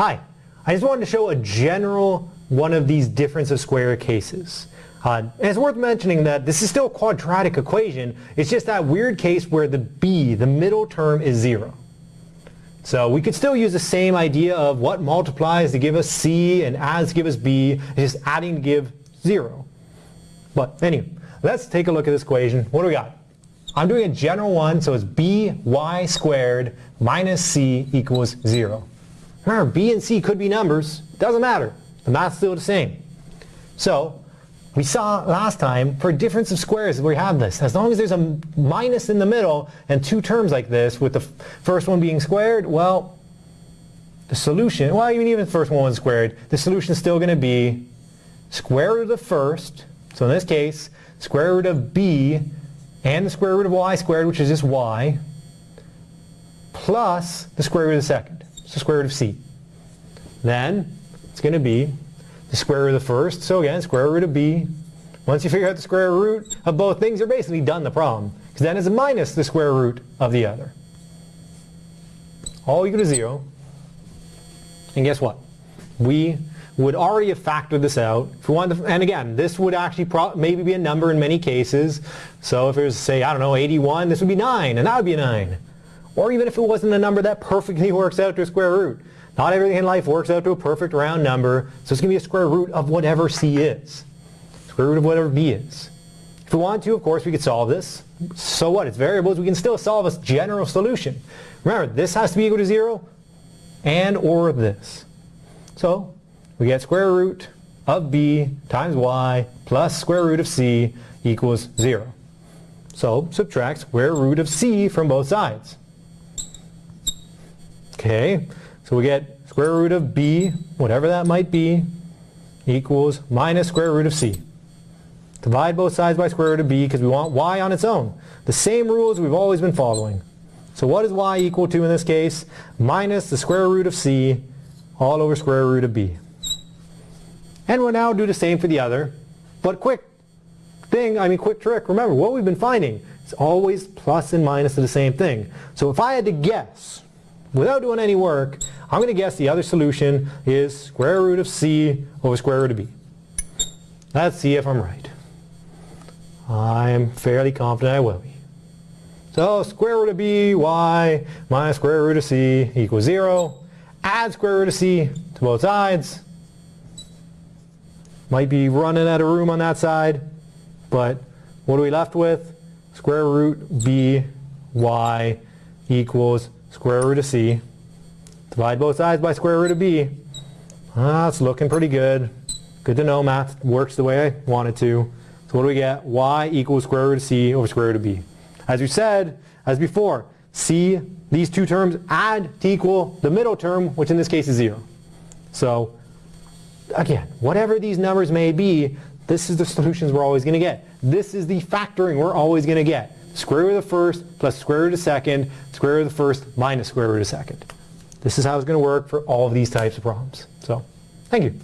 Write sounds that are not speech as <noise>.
Hi, I just wanted to show a general one of these difference of square cases. Uh, and it's worth mentioning that this is still a quadratic equation, it's just that weird case where the b, the middle term, is zero. So we could still use the same idea of what multiplies to give us c and adds to give us b, just adding to give zero. But anyway, let's take a look at this equation. What do we got? I'm doing a general one, so it's by squared minus c equals 0. Remember, b and c could be numbers. Doesn't matter. The math's still the same. So we saw last time for difference of squares we have this. As long as there's a minus in the middle and two terms like this with the first one being squared, well, the solution, well even even the first one was squared, the solution is still going to be square root of the first, so in this case, square root of b and the square root of y squared, which is just y, plus the square root of the second. The square root of c. Then it's going to be the square root of the first. So again, square root of b. Once you figure out the square root of both things, you're basically done the problem. Because then it's minus the square root of the other. All equal to 0. And guess what? We would already have factored this out. If we wanted to, and again, this would actually maybe be a number in many cases. So if it was, say, I don't know, 81, this would be 9, and that would be a 9. Or even if it wasn't a number that perfectly <laughs> works out to a square root. Not everything in life works out to a perfect round number, so it's going to be a square root of whatever c is. Square root of whatever b is. If we want to, of course, we could solve this. So what? It's variables. We can still solve a general solution. Remember, this has to be equal to 0 and or this. So we get square root of b times y plus square root of c equals 0. So subtract square root of c from both sides. Okay, so we get square root of b, whatever that might be, equals minus square root of c. Divide both sides by square root of b because we want y on its own. The same rules we've always been following. So what is y equal to in this case? Minus the square root of c all over square root of b. And we'll now do the same for the other. But quick thing, I mean quick trick, remember what we've been finding. It's always plus and minus of the same thing. So if I had to guess, without doing any work, I'm going to guess the other solution is square root of c over square root of b. Let's see if I'm right. I'm fairly confident I will be. So square root of b, y, minus square root of c equals 0. Add square root of c to both sides. Might be running out of room on that side, but what are we left with? Square root b, y equals square root of c. Divide both sides by square root of b. Ah, it's looking pretty good. Good to know math works the way I want it to. So what do we get? y equals square root of c over square root of b. As we said, as before, c, these two terms add to equal the middle term, which in this case is 0. So again, whatever these numbers may be, this is the solutions we're always going to get. This is the factoring we're always going to get square root of the first plus square root of the second, square root of the first minus square root of the second. This is how it's going to work for all of these types of problems. So, thank you.